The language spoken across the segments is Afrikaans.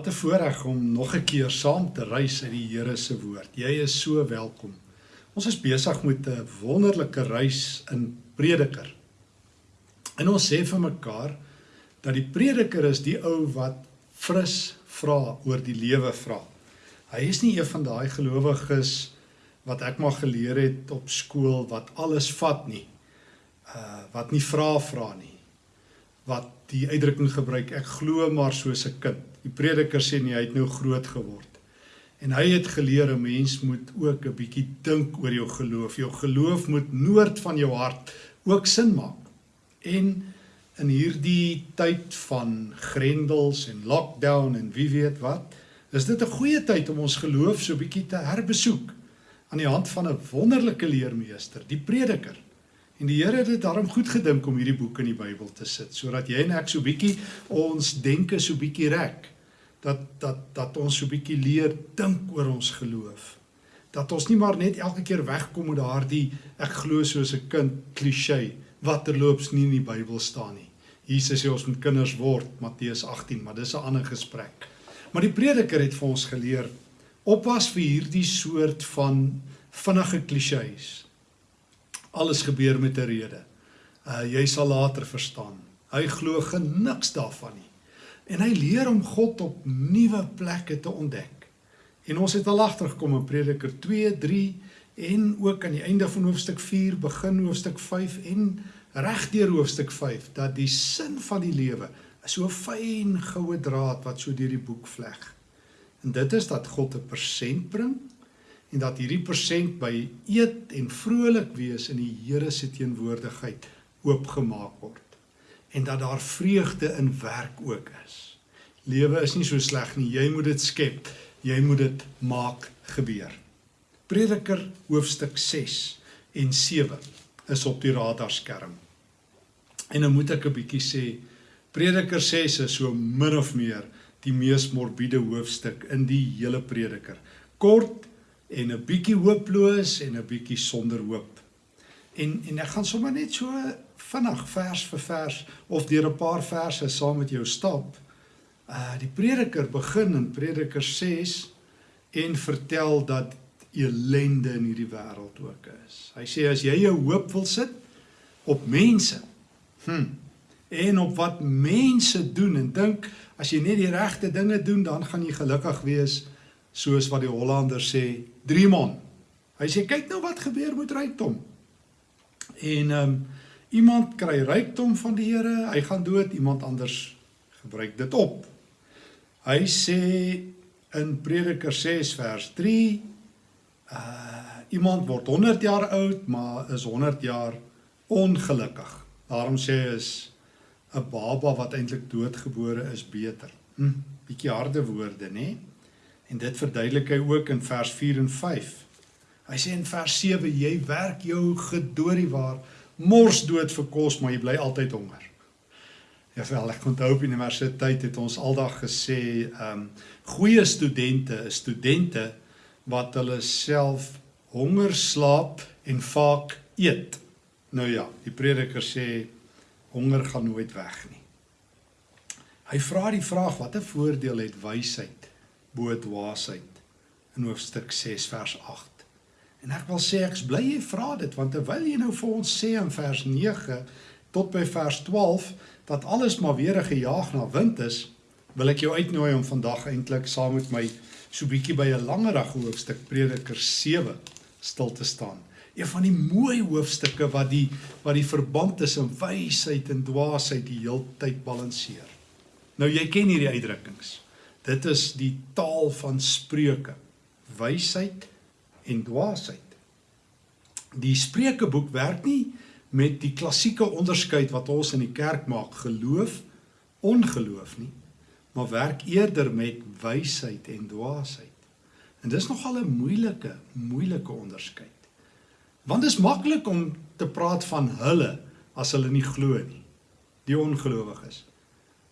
Wat 'n voorreg om nog 'n keer saam te reis uit die Here se woord. Jy is so welkom. Ons is besig met 'n wonderlike reis in Prediker. En ons sê vir mekaar dat die Prediker is die ou wat fris vra oor die lewe vra. Hy is nie een van daai gelowiges wat ek maar geleer het op skool wat alles vat nie. Uh wat nie vra vra nie. Wat die uitdrukking gebruik ek glo maar soos 'n kind. Die prediker sê nie hy het nou groot geword. En hy het geleer 'n mens moet ook 'n bietjie dink oor jou geloof. Jou geloof moet noord van jou hart ook sin maak. En in hierdie tyd van grendels en lockdown en wie weet wat, is dit 'n goeie tyd om ons geloof so bietjie te herbesoek aan die hand van 'n wonderlike leermeester, die prediker. En die Here het dit daarom goed gedink om hierdie boek in die Bybel te sit sodat jy en ek so bietjie ons denke so bietjie rek. Dat dat dat ons so bietjie leer dink oor ons geloof. Dat ons nie maar net elke keer wegkom met daardie ek glo soos 'n kind klisee wat terloops nie in die Bybel staan nie. Jesus sê ons moet kinders word Matteus 18, maar dis 'n ander gesprek. Maar die prediker het vir ons geleer oppas vir hierdie soort van vinnige klisees alles gebeur met 'n rede. Uh jy sal later verstaan. Hy glo geniks daarvan nie. En hy leer om God op nuwe plekke te ontdek. En ons het al agtergekom in Prediker 2, 3 en ook aan die einde van hoofstuk 4, begin hoofstuk 5 en regdeur hoofstuk 5 dat die sin van die lewe is so fyn goue draad wat so deur die boek vleg. En dit is dat God 'n persent bring en dat hierdie persent by eet en vrolik wees in die Here se teenwoordigheid oopgemaak word en dat daar vreugde in werk ook is. Lewe is nie so sleg nie, jy moet dit skep, jy moet dit maak gebeur. Prediker hoofstuk 6 en 7 is op die radarskerm. En dan moet ek 'n bietjie sê, Prediker 6 is so min of meer die mees morbiede hoofstuk in die hele Prediker. Kort en 'n bietjie hooploos en 'n bietjie sonder hoop. En en ek gaan sommer net so vinnig vers vir vers of deur 'n paar verse saam met jou stap. Uh die prediker begin in Prediker 6 en vertel dat elende in hierdie wêreld ook is. Hy sê as jy jou hoop wil sit op mense, hm, en op wat mense doen en dink as jy net die regte dinge doen, dan gaan jy gelukkig wees soos wat die Hollander sê, Driemon. Hy sê kyk nou wat gebeur met rykdom. En ehm um, iemand kry rykdom van die Here, hy gaan dood, iemand anders gebruik dit op. Hy sê in Prediker 6 vers 3 uh iemand word 100 jaar oud, maar is 100 jaar ongelukkig. Daarom sê hy is 'n baba wat eintlik doodgebore is beter. Hm, bietjie harde woorde, nê? Nee? En dit verduidelik hy ook in vers 4 en 5. Hy sê in vers 7 jy werk jou gedoorie waar mors dood vir kos maar jy bly altyd honger. Ja wel ek onthou op universiteit het ons aldag gesê ehm um, goeie studente is studente wat hulle self honger slaap en vaak eet. Nou ja, die prediker sê honger gaan nooit weg nie. Hy vra die vraag watter voordeel het wysheid bo dwaasheid in hoofstuk 6 vers 8. En ek wil sê ek's bly jy vra dit want terwyl jy nou vir ons sê in vers 9 tot by vers 12 dat alles maar weer gejaag na wind is, wil ek jou uitnooi om vandag eintlik saam met my so bietjie by 'n langerige hoofstuk Prediker 7 stil te staan. Een van die mooi hoofstukke wat die wat die verband tussen wysheid en dwaasheid die heeltyd balanseer. Nou jy ken hierdie uitdrukkings. Dit is die taal van spreuke, wysheid en dwaasheid. Die Spreukeboek werk nie met die klassieke onderskeid wat ons in die kerk maak, geloof, ongeloof nie, maar werk eerder met wysheid en dwaasheid. En dis nogal 'n moeilike, moeilike onderskeid. Want dit is maklik om te praat van hulle as hulle nie glo nie, die ongelowiges.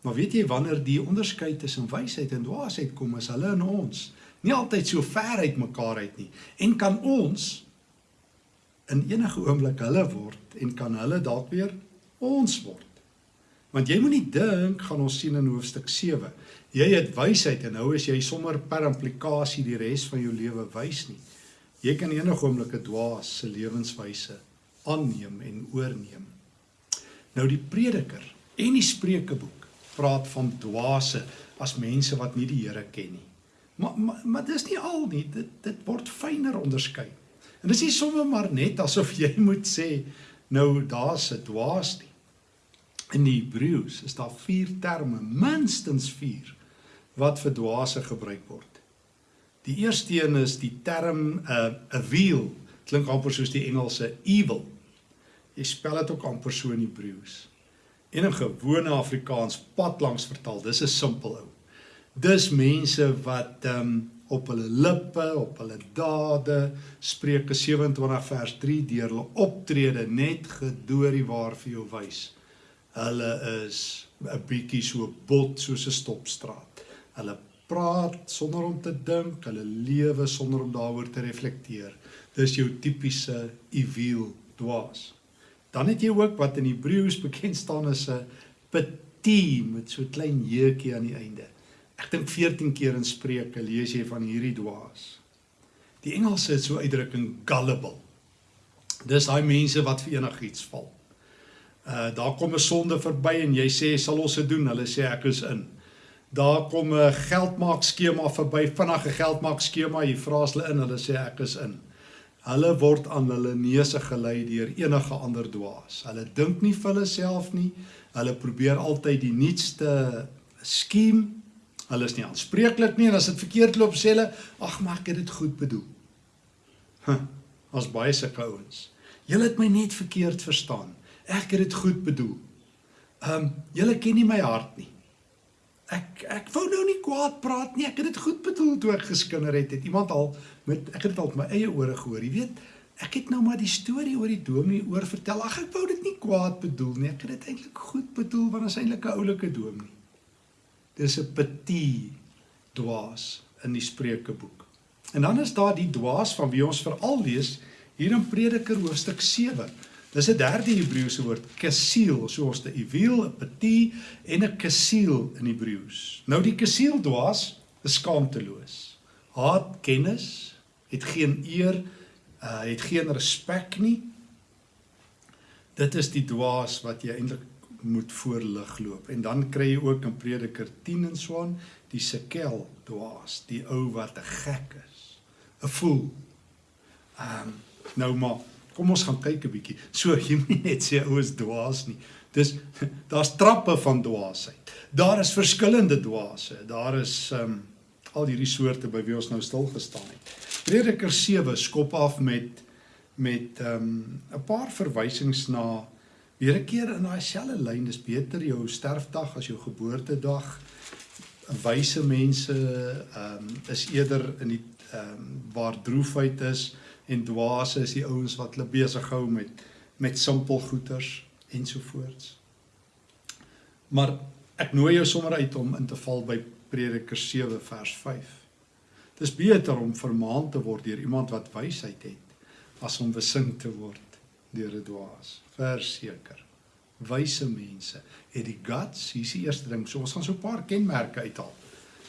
Maar weet jy wanneer die onderskeid tussen wysheid en dwaasheid kom, is hulle in ons nie altyd so ver uit mekaar uit nie. En kan ons in enige oomblik hulle word en kan hulle dalk weer ons word. Want jy moenie dink gaan ons sien in hoofstuk 7. Jy het wysheid en nou is jy sommer per implikasie die res van jou lewe wys nie. Jy kan enige oomblik 'n dwaas se lewenswyse aanneem en oorneem. Nou die prediker en die spreekeboek praat van dwaase as mense wat nie die Here ken nie. Maar maar, maar dis nie al nie, dit dit word fyner onderskei. En dis nie sommer maar net asof jy moet sê nou daar's 'n dwaas nie. In die Hebreëus is daar vier terme, minstens 4 wat vir dwaase gebruik word. Die eerste een is die term 'n uh, 'n wheel, klink amper soos die Engelse evil. Jy spel dit ook amper so in Hebreëus. En in gewone Afrikaans pad langs vertaal, dis 'n simpel ou. Dis mense wat ehm um, op hulle lippe, op hulle dade, Spreuke 27 vers 3 deur hulle optrede net gedoorie waar vir jou wys hulle is 'n bietjie so bot soos 'n stopstraat. Hulle praat sonder om te dink, hulle lewe sonder om daaroor te reflekteer. Dis jou tipiese evil dwaas. Dan het jy ook wat in Hebreëus bekend staan as 'n petit met so 'n klein jeukie aan die einde. Ek dink 14 keer in Spreuke lees jy van hierdie dwaas. Die Engelse het so uitdrukking gullible. Dis daai mense wat vir enigiets val. Uh daar kom 'n sonde verby en jy sê sal ons dit doen? Hulle sê ek is in. Daar kom 'n geldmaak skema verby, vinnige geldmaak skema, jy vra as hulle in, hulle sê ek is in. Hulle word aan hulle neuse gelei deur enige ander dwaas. Hulle dink nie vir hulle self nie. Hulle probeer altyd die nuutste skiem. Hulle is nie aanspreeklik nie en as dit verkeerd loop sê hulle, "Ag, maar ek het dit goed bedoel." Huh, as baie sulke ouens. Julle het my net verkeerd verstaan. Ek het dit goed bedoel. Ehm um, julle ken nie my hart nie. Ek ek wou nou nie kwaad praat nie. Ek het dit goed bedoel toe ek geskinder het. Het iemand al met ek het dit al met my eie ore gehoor. Jy weet, ek het nou maar die storie oor die dominee oor vertel. Ag ek wou dit nie kwaad bedoel nie. Ek het dit eintlik goed bedoel want dit is eintlik 'n oulike dominee. Dis 'n petit dwaas in die Spreukeboek. En dan is daar die dwaas van wie ons veral lees hier in Prediker hoofstuk 7. Dis 'n derde Hebreëse woord, kasiel, soos die evil, 'n petit en 'n kasiel in Hebreëus. Nou die kasiel dwaas is skaamteloos. Haat kennis, het geen eer, uh het geen respek nie. Dit is die dwaas wat jy eintlik moet voorlig loop. En dan kry jy ook in Prediker 10 en so aan die sekel dwaas, die ou wat 'n gek is, 'n fool. Ehm um, nou maar Kom ons gaan kyk 'n bietjie. So jy moet net sê ou is dwaas nie. Dis daar's trappe van dwaasheid. Daar is verskillende dwaase. Daar is ehm um, al hierdie soorte by wie ons nou stil gestaan het. Prediker 7 skop af met met ehm um, 'n paar verwysings na weer 'n keer in daai selfde lyn. Dis beter jou sterfdag as jou geboortedag. Wyse mense ehm um, is eerder in die ehm um, waar droefheid is en dwaase is die ouens wat hulle besig hou met met simpel goeders ensovoorts. Maar ek nooi jou sommer uit om in te val by Prediker 7 vers 5. Dis beter om vermaan te word deur iemand wat wysheid het as om besing te word deur 'n dwaas. Verseker. Wyse mense het die guts, hier is die eerste ding. So ons gaan so 'n paar kenmerke uithaal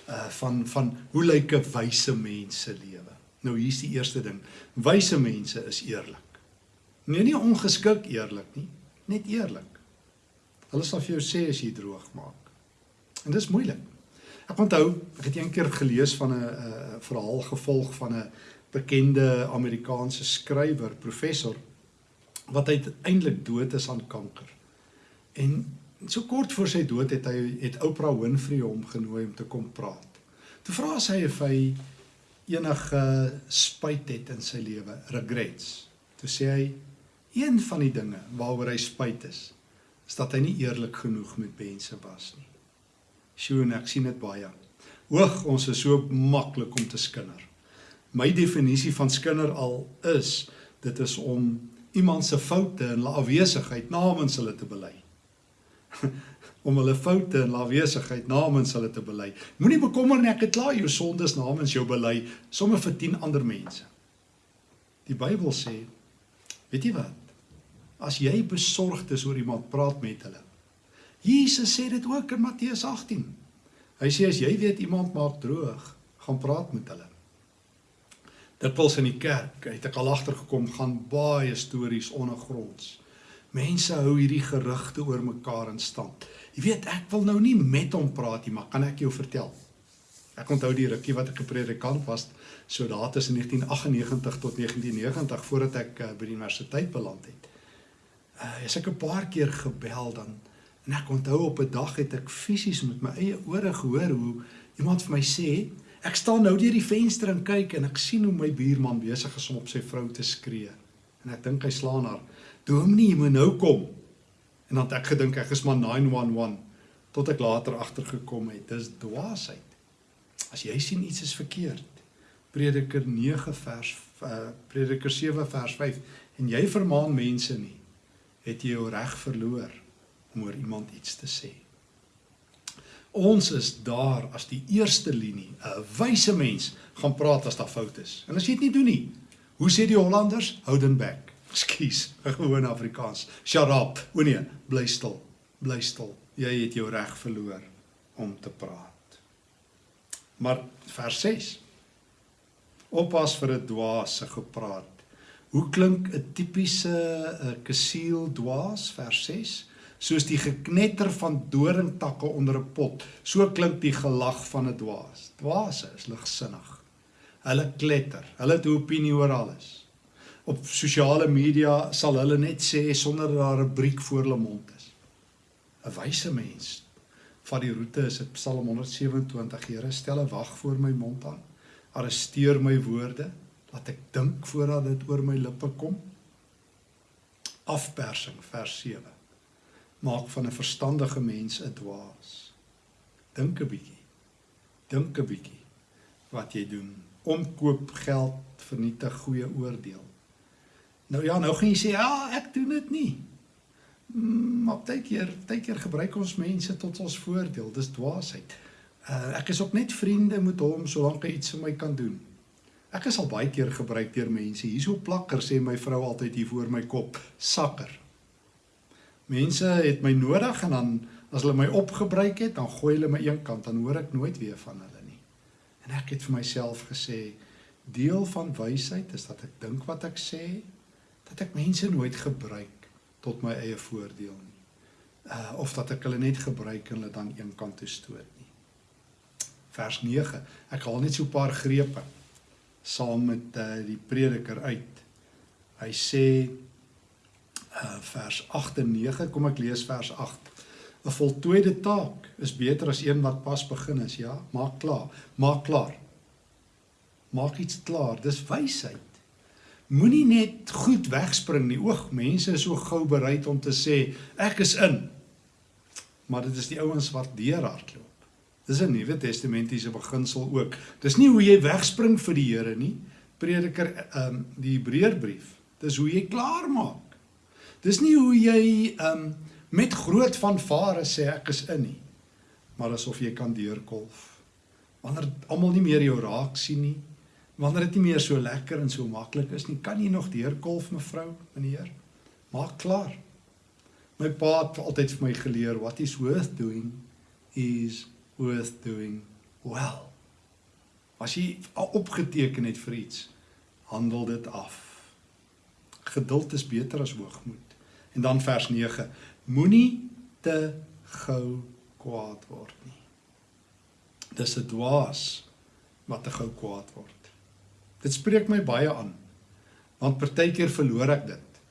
uh van van hoe lyk 'n wyse mens se lewe? Nou hier's die eerste ding. Wyse mense is eerlik. Nee, nie ongeskik eerlik nie, net eerlik. Hulle sal vir jou sê as jy droog maak. En dis moeilik. Ek onthou, ek het eendag gelees van 'n 'n verhaal gevolg van 'n bekende Amerikaanse skrywer, professor wat uiteindelik dood is aan kanker. En so kort voor sy dood het hy het Oprah Winfrey hom genooi om te kom praat. Toe vra sy of hy enige spyt het in sy lewe, regrets. Toe sê hy een van die dinge waaroor hy spyt is, is dat hy nie eerlik genoeg met mense was nie. Sjoe, ek sien dit baie. Hoog, ons is so maklik om te skinder. My definisie van skinder al is dit is om iemand se foute en hulle afwesigheid namens hulle te bely. om hulle foute en lawesigheid namens hulle te bely. Moenie bekommer nie, ek het klaar jou sondes namens jou bely, sommer vir 10 ander mense. Die Bybel sê, weet jy wat? As jy besorgd is oor iemand, praat met hulle. Jesus sê dit ook in Matteus 18. Hy sê as jy weet iemand maak droog, gaan praat met hulle. Dit pels in die kerk, het ek al agtergekom gaan baie stories ondergronds. Mense hou hierdie gerugte oor mekaar in stand. Jy weet, ek wil nou nie met hom praat nie, maar kan ek jou vertel? Ek onthou die rukkie wat ek 'n predikant was, so daar tussen 1998 tot 1990 voordat ek uh, by die universiteit beland het. Uh, as ek 'n paar keer gebel dan en ek onthou op 'n dag het ek fisies met my eie ore gehoor hoe iemand vir my sê, ek staan nou deur die venster en kyk en ek sien hoe my buurman besig is om op sy vrou te skree. En ek dink hy slaan haar. Dominee, jy moet nou kom. En dan het ek gedink ek is maar 911 tot ek later agtergekom het dis dwaasheid. As jy sien iets is verkeerd. Prediker 9 vers uh, Prediker 7 vers 5 en jy vermaan mense nie, het jy jou reg verloor om oor iemand iets te sê. Ons is daar as die eerste linie. 'n Wyse mens gaan praat as daar foute is. En as jy dit nie doen nie, hoe sê die Hollanders? Houden back. Ekskuus, 'n gewone Afrikaans. Shut up. O nee, bly stil. Bly stil. Jy het jou reg verloor om te praat. Maar vers 6. Oppas vir 'n dwaas se gepraat. Hoe klink 'n tipiese 'n kasiel dwaas vers 6? Soos die geknetter van doringtakke onder 'n pot. So klink die gelag van 'n dwaas. Dwaase is ligsinnig. Hulle kletter. Hulle het 'n opinie oor alles. Op sosiale media sal hulle net sê sonder dat daar 'n briek voor hulle mond is. 'n Wyse mens van die roete is dit Psalm 127 Here stel 'n wag voor my mond aan. Arresteer my woorde. Laat ek dink voordat dit oor my lippe kom. Afpersing vers 7 maak van 'n verstandige mens 'n dwaas. Dink 'n bietjie. Dink 'n bietjie wat jy doen. Omkoop geld vernietig goeie oordeel nou ja nou gaan jy sê ja ek doen dit nie Mm, maar baie keer, baie keer gebruik ons mense tot ons voordeel. Dis dwaasheid. Uh, ek is ook net vriende met hom solank hy iets vir my kan doen. Ek is al baie keer gebruik deur mense. Hierso plakker sê my vrou altyd hier voor my kop, sakker. Mense het my nodig en dan as hulle my opgebruik het, dan gooi hulle my een kant, dan hoor ek nooit weer van hulle nie. En ek het vir myself gesê, deel van wysheid is dat ek dink wat ek sê, dat ek mense nooit gebruik tot my eie voordeel nie. Uh of dat ek hulle net gebruik en hulle dan een kant toe stoot nie. Vers 9. Ek haal net so 'n paar grepe saam met uh die prediker uit. Hy sê uh vers 8 en 9, kom ek lees vers 8. 'n Voltooide taak is beter as een wat pas begin is, ja? Maak klaar, maak klaar. Maak iets klaar, dis wysheid. Moenie net goed wegspring nie. Oog, mense is so gou bereid om te sê ek is in. Maar dit is die ouens wat deurhardloop. Dis 'n Nuwe Testamentiese beginsel ook. Dis nie hoe jy wegspring vir die Here nie. Prediker ehm um, die Hebreërbrief. Dis hoe jy klaar maak. Dis nie hoe jy ehm um, met groot vanvare sê ek is in nie. Maar asof jy kan deurkolf. Wanneer almal nie meer jou raak sien nie, wanneer dit nie meer so lekker en so maklik is nie, kan jy nog deurkolf mevrou, meneer? Maak klaar. My pa het altyd vir my geleer what is worth doing is worth doing well. As jy opgeteken het vir iets, handel dit af. Geduld is beter as hoogmoed. En dan vers 9: Moenie te gou kwaad word nie. Dis 'n dwaas wat te gou kwaad word. Dit spreek my baie aan. Want partykeer verloor ek dit.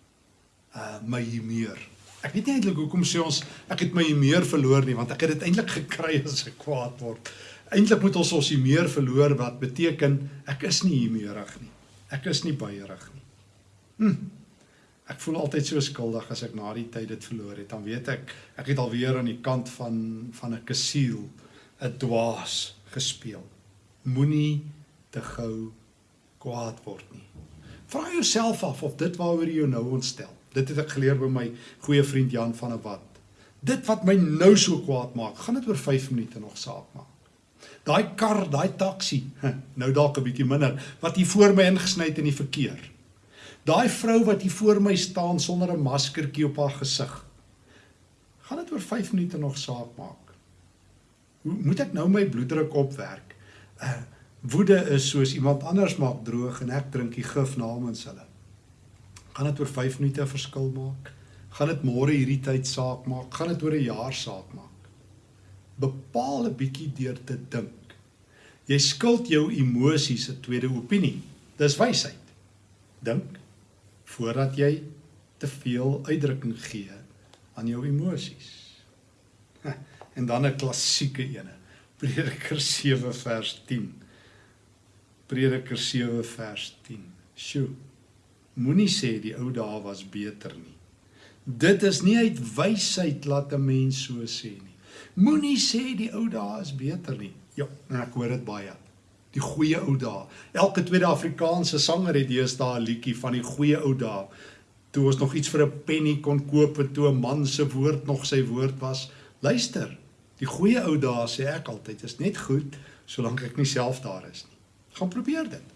Uh my humeur. Ek weet nie eintlik hoekom sê ons ek het my humeur verloor nie, want ek het dit eintlik gekry as ek kwaad word. Eintlik moet ons ons humeur verloor wat beteken ek is nie humeurig nie. Ek is nie baierig nie. Hm. Ek voel altyd so skuldig as ek na die tyd dit verloor het. Dan weet ek ek het alweer aan die kant van van 'n kasiel, 'n dwaas gespeel. Moenie te gou kwaad word nie. Vra jouself af of dit waaroor jy jou nou ontstel. Dit het ek geleer by my goeie vriend Jan van der Walt. Dit wat my nou so kwaad maak, gaan dit oor 5 minute nog saak maak. Daai kar, daai taxi, nou dalk 'n bietjie minder, wat hier voor my ingesny het in die verkeer. Daai vrou wat hier voor my staan sonder 'n maskertjie op haar gesig. Gaan dit oor 5 minute nog saak maak? Hoe moet ek nou my bloeddruk opwerk? Uh woede is soos iemand anders maak droog en ek drink die gif namens hulle. Gaan dit oor 5 minute verskil maak? Gaan dit môre hierdie tyd saak maak? Gaan dit oor 'n jaar saak maak? Bepaal 'n bietjie deur te dink. Jy skuld jou emosies 'n tweede opinie. Dis wysheid. Dink voordat jy te veel uitdrukking gee aan jou emosies. En dan 'n klassieke ene. Prediker 7 vers 10. Prediker 7 vers 10. Sjoe. Moenie sê die ou dae was beter nie. Dit is nie uit wysheid laat 'n mens so sê nie. Moenie sê die ou dae is beter nie. Ja, ek hoor dit baie. Die goeie ou dae. Elke tweede Afrikaanse sanger het deesdae 'n liedjie van die goeie ou dae toe ons nog iets vir 'n penny kon koop en toe 'n man se woord nog sy woord was. Luister, die goeie ou dae sê ek altyd is net goed solank ek nie self daar is nie. Gaan probeer dit.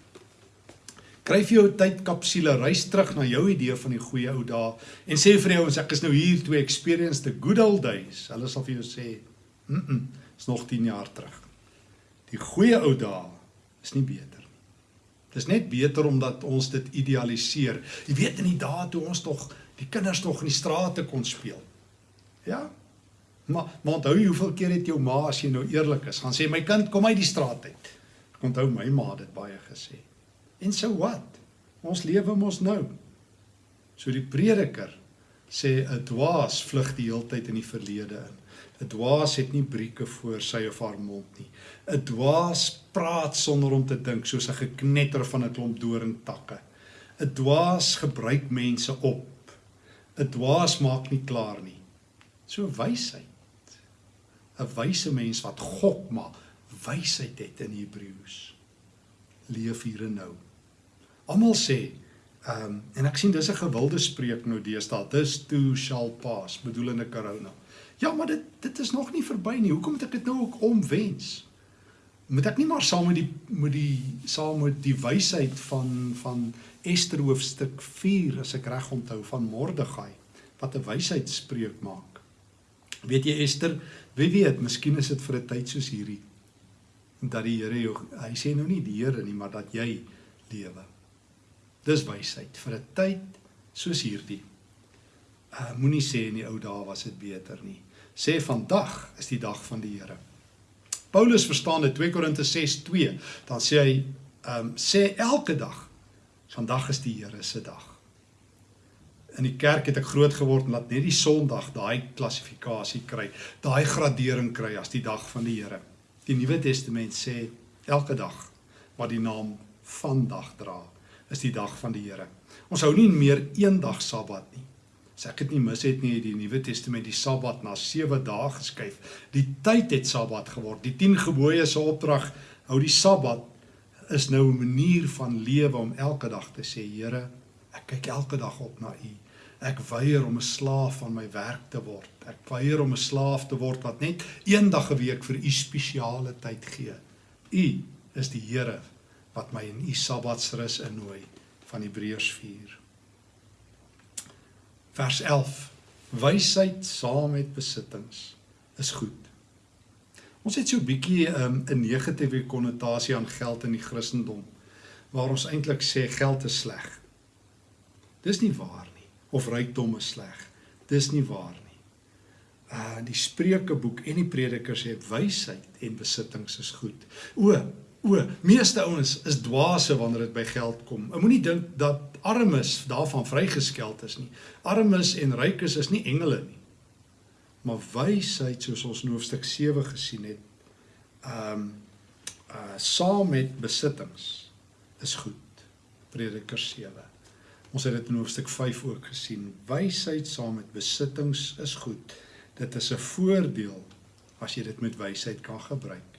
Kryf jou tydkapsule, reis terug na jou idee van die goeie ou dae en sê vir jou ons ek is nou hier to experience the good old days. Hulle sal vir jou sê, "Mm, -mm is nog 10 jaar terug." Die goeie ou dae is nie beter Dis net beter omdat ons dit idealiseer. Jy weet in die dae toe ons tog die kinders nog in die strate kon speel. Ja. Maar maar onthou jy hoeveel keer het jou ma as jy nou eerlik is, gaan sê my kind kom uit die straat uit. Ek onthou my ma het dit baie gesê. En so wat? Ons lewe mos nou. So die prediker sê 'n dwaas vlug die heeltyd in die verlede in. 'n Dwaas het nie brieke voor sy of haar mond nie. 'n Dwaas praat sonder om te dink, soos 'n geknetter van 'n klomp doringtakke. 'n Dwaas gebruik mense op. 'n Dwaas maak nie klaar nie. So wysheid. 'n Wyse mens wat gok maar wysheid het in Hebreëus. Leef hier en nou. Almal sê Ehm um, en ek sien dis 'n gewilde spreek nou deesdae. This too shall pass, bedoelende corona. Ja, maar dit dit is nog nie verby nie. Hoekom moet ek dit nou ook omwens? Moet ek nie maar saam met die met die saam met die wysheid van van Ester hoofstuk 4 as ek reg onthou van Mordegai wat 'n wysheidspreek maak. Weet jy Ester, wie weet, miskien is dit vir 'n tyd soos hierdie dat die Here jou hy sê nou nie die Here nie, maar dat jy lewe. Dis wysheid vir 'n tyd soos hierdie. Uh moenie sê in die ou dae was dit beter nie. Sê vandag is die dag van die Here. Paulus verstaan dit 2 Korinte 6:2. Dan sê hy um sê elke dag vandag is die Here se dag. In die kerk het ek groot geword en laat net die Sondag daai klassifikasie kry, daai gradering kry as die dag van die Here. Die Nuwe Testament sê elke dag wat die naam vandag dra is die dag van die Here. Ons hou nie meer een dag Sabbat nie. As ek dit nie mis het nie, die Nuwe Testament die Sabbat na 7 dae geskuif. Die tyd het Sabbat geword. Die 10 gebooie se opdrag hou die Sabbat is nou 'n manier van lewe om elke dag te sê, Here, ek kyk elke dag op na U. Ek weier om 'n slaaf van my werk te word. Ek weier om 'n slaaf te word wat net een dag 'n week vir U spesiale tyd gee. U is die Here wat my in u sabbatsrus innooi van Hebreërs 4. Vers 11. Wysheid saam met besittings is goed. Ons het so 'n bietjie um, 'n negatiewe konnotasie aan geld in die Christendom waar ons eintlik sê geld is sleg. Dis nie waar of rykdom is sleg. Dis nie waar nie. Uh die Spreukeboek en die Predikers sê wysheid en besittings is goed. O, O, meeste ouens is dwaase wanneer dit by geld kom. Ek moenie dink dat armes daarvan vrygeskeld is nie. Armes en rykes is nie engele nie. Maar wysheid soos ons in hoofstuk 7 gesien het, ehm um, uh saam met besittings is goed. Prediker 7. Ons het dit in hoofstuk 5 ook gesien. Wysheid saam met besittings is goed. Dit is 'n voordeel as jy dit met wysheid kan gebruik.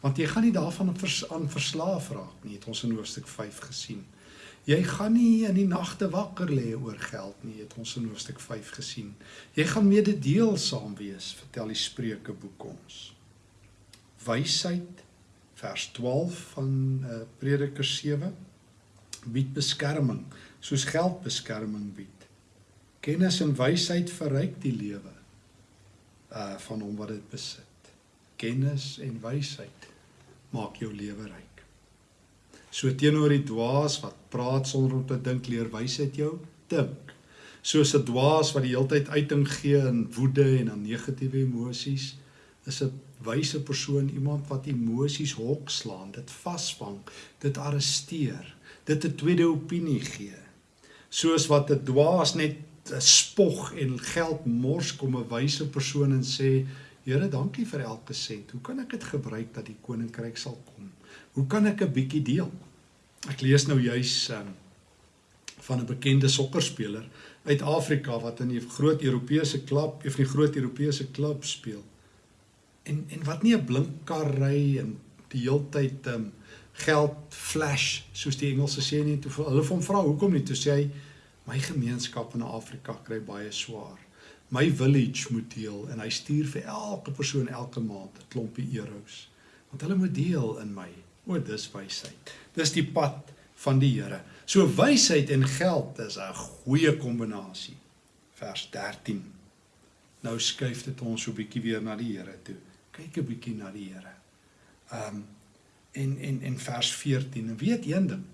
Want jy gaan nie daarvan vers, aan verslaaf raak nie, het ons in hoofstuk 5 gesien. Jy gaan nie in die nagte wakker lê oor geld nie, het ons in hoofstuk 5 gesien. Jy gaan mededeelsaam wees, vertel die Spreuke boek ons. Wysheid vers 12 van uh, Prediker 7 bied beskerming soos geld beskerming bied. Kennis en wysheid verryk die lewe. uh van hom wat dit besit. Kennis en wysheid maak jou lewe ryk. So teenoor die dwaas wat praat sonder om te dink, leer wysheid jou dink. Soos 'n dwaas wat die hele tyd uiting gee in woede en aan negatiewe emosies, is 'n wyse persoon iemand wat emosies hok slaan, dit vasvang, dit arresteer, dit 'n tweede opinie gee. Soos wat 'n dwaas net spog en geld mors kom 'n wyse persoon en sê Here, dankie vir elke sent. Hoe kan ek dit gebruik dat die koninkryk sal kom? Hoe kan ek 'n bietjie deel? Ek lees nou juis um, van 'n bekende sokkerspeler uit Afrika wat in 'n groot Europese klub, of 'n groot Europese klub speel en en wat nie 'n blink kar ry en die heeltyd um geld flash soos die Engelse sê nie toe hulle hom vra hoekom nie toe sê hy my gemeenskap in Afrika kry baie swaar my village moet deel en hy stuur vir elke persoon elke maand 'n klompie euros want hulle moet deel in my o dis wysheid dis die pad van die Here so wysheid en geld is 'n goeie kombinasie vers 13 nou skuif dit ons so 'n bietjie weer na die Here toe kyk 'n bietjie na die Here. Um en en en vers 14. En weet een ding.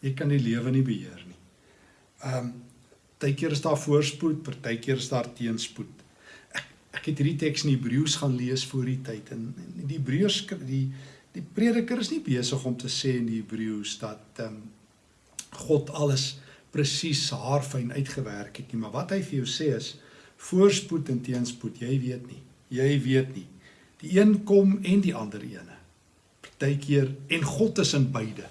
Jy kan die lewe nie beheer nie. Um partykeer is daar voorspoed, partykeer is daar teenspoed. Ek ek het hierdie teks in Hebreëus gaan lees voor die tyd en, en die Hebreërs die die prediker is nie besig om te sê in die Hebreëus dat um God alles presies haarfyn uitgewerk het nie, maar wat hy vir jou sê is voorspoed en teenspoed, jy weet nie. Jy weet nie. Die een kom en die ander ene. Partykeer en God is in beide.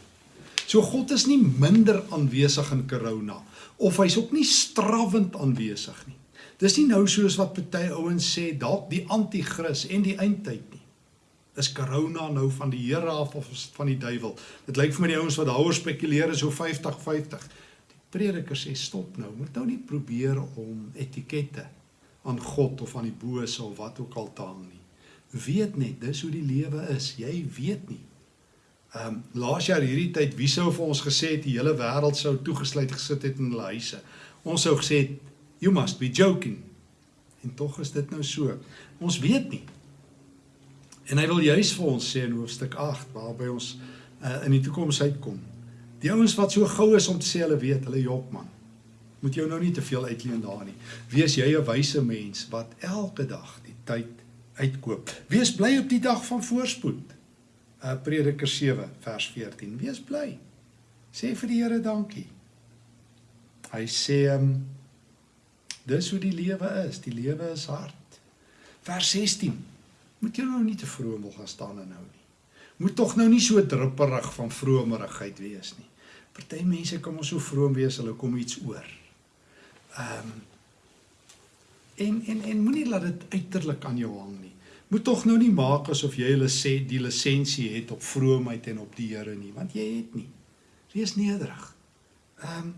So God is nie minder aanwesig in corona of hy's ook nie strawwend aanwesig nie. Dis nie nou soos wat party ouens sê dalk die anti-kris en die eindtyd nie. Is corona nou van die Here af of is dit van die duiwel? Dit lyk vir my die ouens wat daaroor spekuleer is so 50-50. Die prediker sê stop nou, moet nou nie probeer om etikette aan God of aan die bose of wat ook al te hang nie weet net dis hoe die lewe is. Jy weet nie. Ehm um, laas jaar hierdie tyd wie sou vir ons gesê het die hele wêreld sou toegesluit gesit het in hulle huise. Ons sou gesê het you must be joking. En tog is dit nou so. Ons weet nie. En hy wil juis vir ons sê in hoofstuk 8 waarby ons uh, in die toekoms uitkom. Die ouens wat so gou is om te sê hulle weet, hulle jok man. Moet jou nou nie te veel uitleen daar nie. Wees jy 'n wyse mens wat elke dag die tyd uitkoop. Wees bly op die dag van voorspoed. Uh Prediker 7 vers 14. Wees bly. Sê vir die Here dankie. Hy sê um, dis hoe die lewe is. Die lewe is hard. Vers 16. Moet jy nou nie te vroom wil gaan staan en nou nie. Moet tog nou nie so drupperig van vromerigheid wees nie. Party mense kan ons so vroom wees, hulle kom iets oor. Ehm um, En en en moenie laat dit uiterlik aan jou hang nie. Moet tog nou nie maak asof jy hulle sê die lisensie het op vroomheid en op die Here nie, want jy het nie. Wees nederig. Ehm um,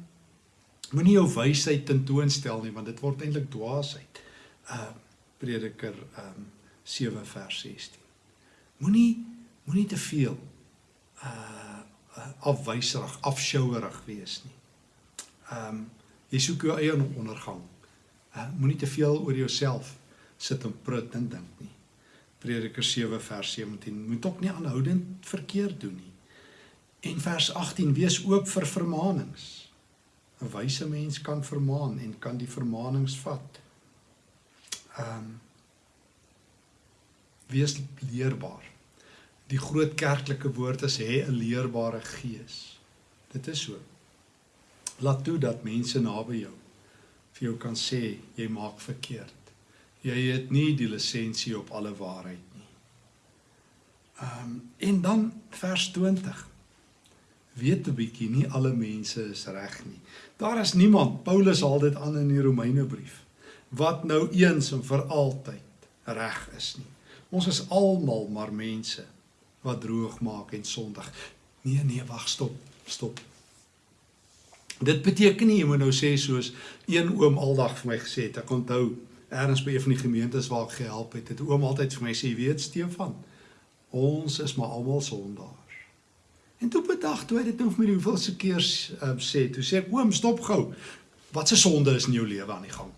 moenie jou wysheid tentoonstel nie, want dit word eintlik dwaasheid. Ehm uh, Prediker ehm um, 7 vers 16. Moenie moenie te veel uh afwyserig, afsjouerig wees nie. Ehm um, jy soek jou eie ondergang. Uh, Moenie te veel oor jouself sit en prut en dink nie. Prediker 7 vers 17 moet ook nie aanhoudend verkeerd doen nie. En vers 18 wees oop vir vermaanings. 'n Wyse mens kan vermaan en kan die vermaanings vat. Ehm um, wees leerbaar. Die groot kerklike woord is hê 'n leerbare gees. Dit is so. Laat toe dat mense naby jou vir jou kan sê jy maak verkeerd. Jy het nie die lisensie op alle waarheid nie. Ehm um, en dan vers 20. Weet 'n bietjie nie alle mense is reg nie. Daar is niemand, Paulus haal dit aan in die Romeinebrief, wat nou eens en vir altyd reg is nie. Ons is almal maar mense wat droog maak en sondig. Nee nee, wag, stop, stop. Dit beteken nie jy moet nou sê soos een oom aldag vir my gesê het, ek onthou ergens by een van die gemeentes waar ek gehelp het, het oom altyd vir my sê, weet Stefan, ons is maar almal sondaars. En toe bedag toe hy dit nou vir my hoeveelste keer um, sê, toe sê ek, oom, stop gou, wat se sonde is in jou lewe aan die gang?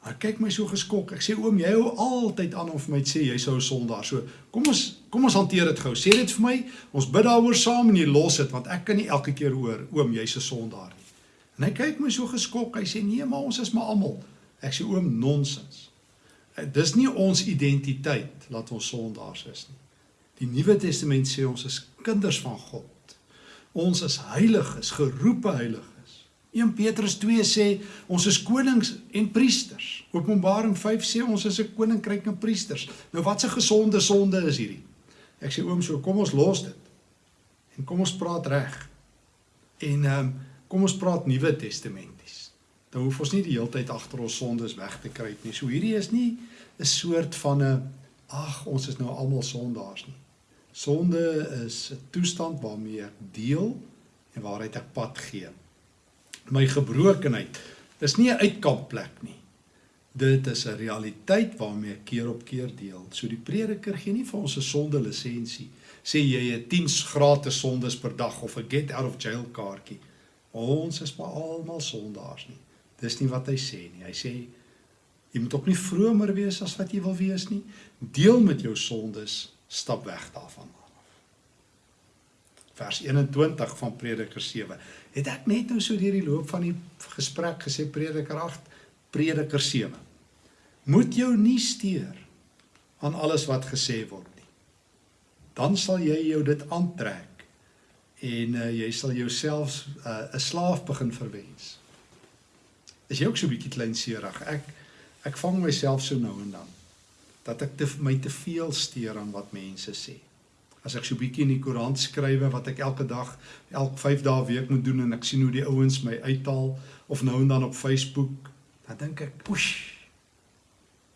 Hy kyk my so geskok. Ek sê oom, jy hou altyd aan om vir my te sê jy sou 'n sondaar. So, kom ons kom ons hanteer dit gou. Sê dit vir my. Ons bid daaroor saam en jy los dit want ek kan nie elke keer hoor oom, jy's 'n sondaar nie. En hy kyk my so geskok. Hy sê nee, maar ons is maar almal. Ek sê oom, nonsens. Eh, dis nie ons identiteit laat ons sondaars is nie. Die Nuwe Testament sê ons is kinders van God. Ons is heiliges, geroepe heiliges. 1 Petrus 2 sê ons is konings en priesters. Openbaring 5 sê ons is 'n koninkryk en priesters. Nou wat 'n gesonde sonde is hierdie? Ek sê oom, so kom ons los dit. En kom ons praat reg. En ehm um, kom ons praat Nuwe Testamenties. Dan hoef ons nie die hele tyd agter ons sondes weg te kruip nie. So hierdie is nie 'n soort van 'n ag, ons is nou almal sondaars nie. Sonde is 'n toestand waarmee ek deel en waaruit ek pad gee. My gebrokenheid is nie 'n uitkampplek nie. Dit is 'n realiteit waarmee ek keer op keer deel. So die prediker gee nie vir ons 'n sonde lisensie. Sê jy het 10 gratis sondes per dag of 'n get out of jail kaartjie. Ons is maar almal sondaars nie. Dis nie wat hy sê nie. Hy sê jy moet ook nie vromer wees as wat jy wil wees nie. Deel met jou sondes stap weg daarvan af. Vers 21 van Prediker 7. Het ek net nou so deur die loop van die gesprek gesê Prediker 8, Prediker 7. Moet jou nie steur aan alles wat gesê word nie. Dan sal jy jou dit aantrek en uh, jy sal jouself eh, 'n uh, slaaf begin verwens. Is jy ook so 'n bietjie kleinserig? Ek ek vang myself so nou en dan dat ek te, my te veel steur aan wat mense sê. As ek so 'n bietjie in die koerant skrywe wat ek elke dag, elk 5 dae week moet doen en ek sien hoe die ouens my uithaal of nou en dan op Facebook, dan dink ek, "Poesh."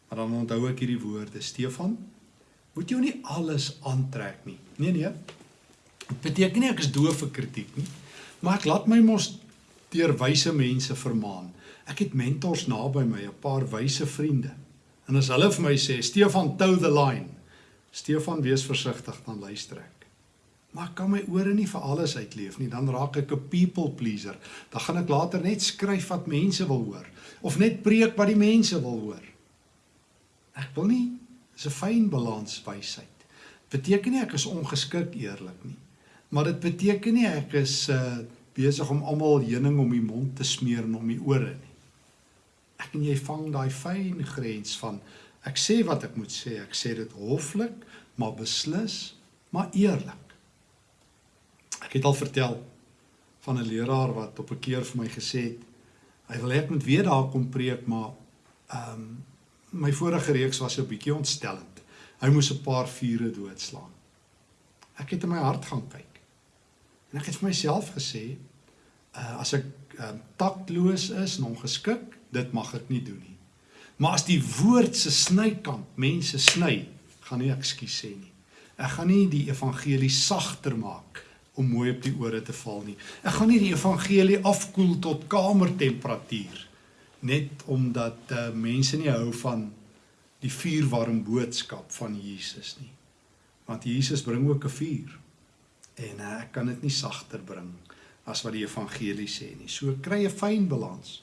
Maar dan onthou ek hierdie woorde, Stefan, moet jy nie alles aantrek nie. Nee nee. Dit beteken nie ek is doof vir kritiek nie, maar ek laat my mos deur wyse mense vermaan. Ek het mentors naby my, 'n paar wyse vriende. En as hulle vir my sê Stefan toe the line. Stefan wees versigtig dan luister ek. Maar kan my ore nie vir alles uitleef nie, dan raak ek 'n people pleaser. Dan gaan ek later net skryf wat mense wil hoor of net preek wat die mense wil hoor. Ek wil nie dis 'n fyn balans wysheid. Beteken nie ek is ongeskik eerlik nie. Maar dit beteken nie ek is uh besig om almal heuning om die mond te smeer en om die ore nie ek en jy vang daai fyn grens van ek sê wat ek moet sê, ek sê dit hoflik, maar beslis, maar eerlik. Ek het al vertel van 'n leraar wat op 'n keer vir my gesê het hy wil hê ek moet weer daar kom preek, maar ehm um, my vorige reeks was 'n bietjie ontstellend. Hy moes 'n paar vure doodslaan. Ek het in my hart gaan kyk. En ek het vir myself gesê, uh, as ek um, taktloos is en ongeskik, dit mag ek nie doen nie. Maar as die woord se snykant mense sny, gaan nie ekskuus sê nie. Ek gaan nie die evangelie sagter maak om mooi op die ore te val nie. Ek gaan nie die evangelie afkoel tot kamertemperatuur net omdat uh, mense nie hou van die vuurwarm boodskap van Jesus nie. Want Jesus bring ook 'n vuur. En uh, ek kan dit nie sagter bring as wat die evangelie sê nie. So kry 'n fyn balans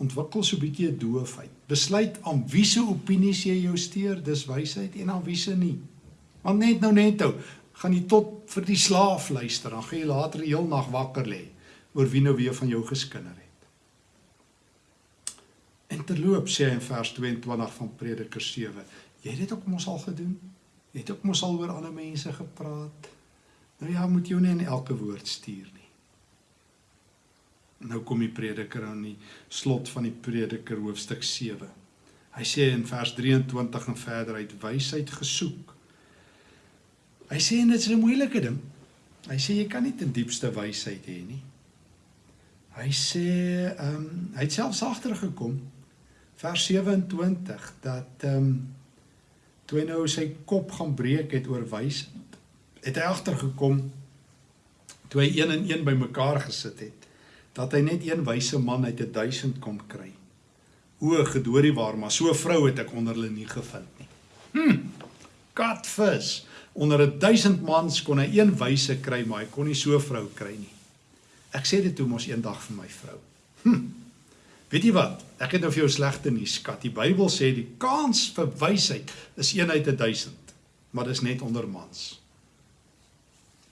ontwikkel so 'n bietjie 'n doofheid. Besluit aan wie se opinies jy jou steur, dis wysheid en aan wie se nie. Want net nou net nou gaan jy tot vir die slaaf luister, dan gaan jy later die heel nag wakker lê oor wie nou weer van jou geskinder het. En terloop sê hy in vers 22 van Prediker 7, jy het dit ook mos al gedoen? Jy het ook mos al oor ander mense gepraat? Nou ja, moet jy nie in elke woord stuur nie. Nou kom die prediker aan die slot van die prediker hoofstuk 7. Hy sê in vers 23 en verder uit wysheid gesoek. Hy sê dit is 'n moeilike ding. Hy sê jy kan nie ten diepste wysheid hê nie. Hy sê ehm um, hy het selfs agtergekom vers 27 dat ehm um, toe hy nou sy kop gaan breek het oor wysheid, het hy agtergekom toe hy een en een bymekaar gesit het dat hy net een wyse man uit 'n 1000 kon kry. O, gedoorie waar, maar so 'n vrou het ek onder hulle nie gevind nie. Hm. Catfish. Onder 'n 1000 mans kon hy een wyse kry, maar hy kon nie so 'n vrou kry nie. Ek sê dit toe mos eendag vir my vrou. Hm. Weet jy wat? Ek het nou vir jou slegte nuus, skat. Die Bybel sê die kans vir wysheid is 1 uit 1000, maar dis net onder mans.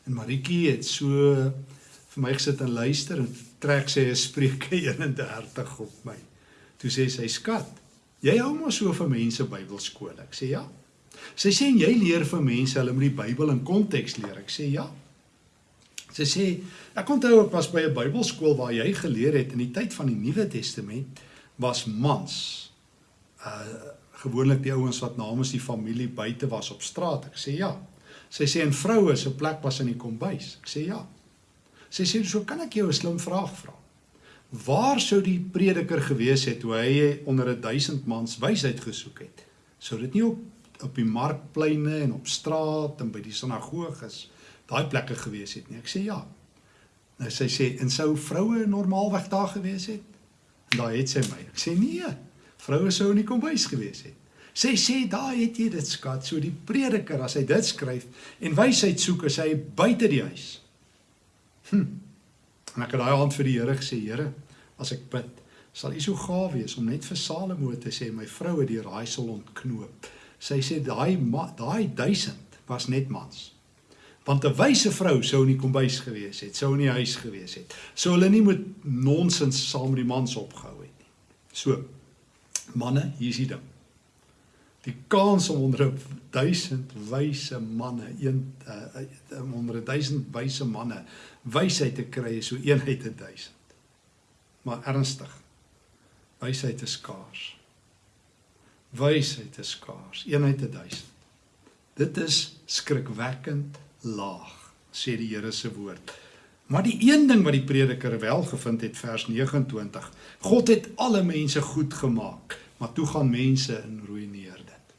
En Maritjie het so vir my gesit en luister en trek sy 'n Spreuke 31 op my. Toe sê sy: "Skat, jy hou maar so vir mense Bybelskool." Ek sê: "Ja." Sy sê jy leer vir mense hulle moet die Bybel in konteks leer. Ek sê: "Ja." Sy sê ek onthou ek was by 'n Bybelskool waar jy geleer het in die tyd van die Nuwe Testament was mans uh gewoonlik die ouens wat namens die familie buite was op straat. Ek sê ja. Sy sê en vroue se plek was in die kombuis. Ek sê ja. Sy sê so kan ek jou 'n slim vraag vra. Waar sou die prediker gewees het toe hy onder 'n 1000 mans wysheid gesoek het? Sou dit nie op op die markpleine en op straat en by die sinagoges daai plekke gewees het nie? Ek sê ja. Nou sy sê en sou vroue normaalweg daar gewees het? En daai het sy my. Ek sê nee. Vroue sou nie kom bys gewees het. Sy sê daai het jy dit skat. So die prediker as hy dit skryf en wysheid soek as hy buite die huis. Hm. En ek het daai aand vir die Here gesê, Here, as ek bid, sal U so gaaf wees om net vir Salomo te sê my vroue die raaisel ontknoop. Sy sê daai daai 1000 was net mans. Want 'n wyse vrou sou in die kombuis gewees het, sou in die huis gewees het. Sou hulle nie met nonsens saam met die mans opgehou het nie. So manne, hier is die ding. Die kans om onder 1000 wyse manne, een uh, onder 1000 wyse manne wysheid te kry is so een uit 1000. Maar ernstig. Wysheid is skaars. Wysheid is skaars, een uit 1000. Dit is skrikwekkend laag, sê die Here se woord. Maar die een ding wat die prediker wel gevind het vers 29. God het alle mense goed gemaak, maar toe gaan mense in ruïneer dit.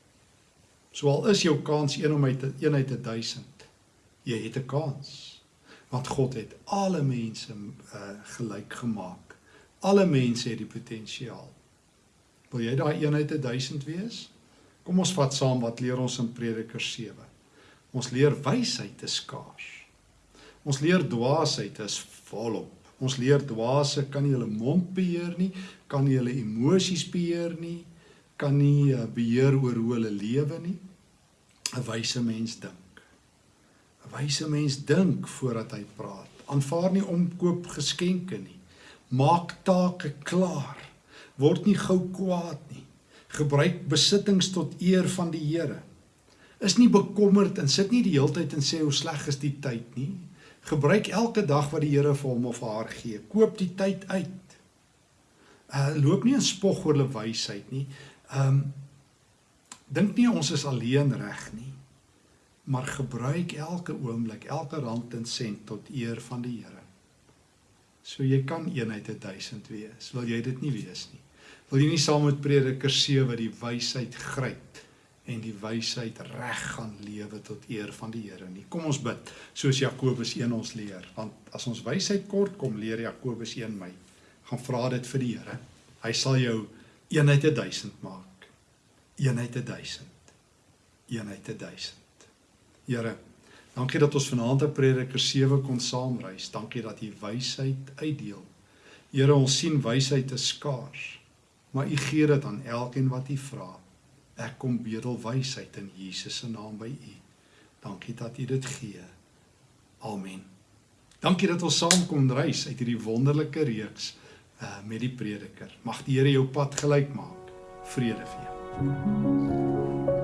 So al is jou kans 1 om uit 1 uit 1000. Jy het 'n kans want God het alle mense uh, gelyk gemaak. Alle mense het die potensiaal. Wil jy daai eenheid 1000 wees? Kom ons vat saam wat leer ons in Prediker 7. Ons leer wysheid is skaars. Ons leer dwaasheid is volop. Ons leer dwaase kan nie hulle mond beheer nie, kan nie hulle emosies beheer nie, kan nie uh, beheer oor hoe hulle lewe nie. 'n Wyse mens dink. Wyse mens dink voordat hy praat. Aanvaar nie omkoop geskenke nie. Maak take klaar. Word nie gou kwaad nie. Gebruik besittings tot eer van die Here. Is nie bekommerd en sit nie die heeltyd en sê hoe sleg is die tyd nie. Gebruik elke dag wat die Here vir hom of haar gee. Koop die tyd uit. Uh loop nie in spog oor hulle wysheid nie. Um dink nie ons is alleen reg nie maar gebruik elke oomblik, elke rand en sent tot eer van die Here. So jy kan eenheid 1000 wees. Wil jy dit nie wees nie? Wil jy nie saam met Prediker 7 die wysheid gryp en die wysheid reg gaan lewe tot eer van die Here nie? Kom ons bid, soos Jakobus 1 ons leer, want as ons wysheid kort kom, leer Jakobus 1 my, gaan vra dit vir die Here. Hy sal jou eenheid 1000 maak. Eenheid 1000. Eenheid 1000. Here, dankie dat ons vanaand op Prediker 7 kon saamreis. Dankie dat U wysheid uitdeel. Here, ons sien wysheid is skaars, maar U gee dit aan elkeen wat U vra. Ek kom bedel wysheid in Jesus se naam by U. Dankie dat U dit gee. Amen. Dankie dat ons saam kon reis uit hierdie wonderlike reeks uh met die prediker. Mag die Here jou pad gelyk maak. Vrede vir jou.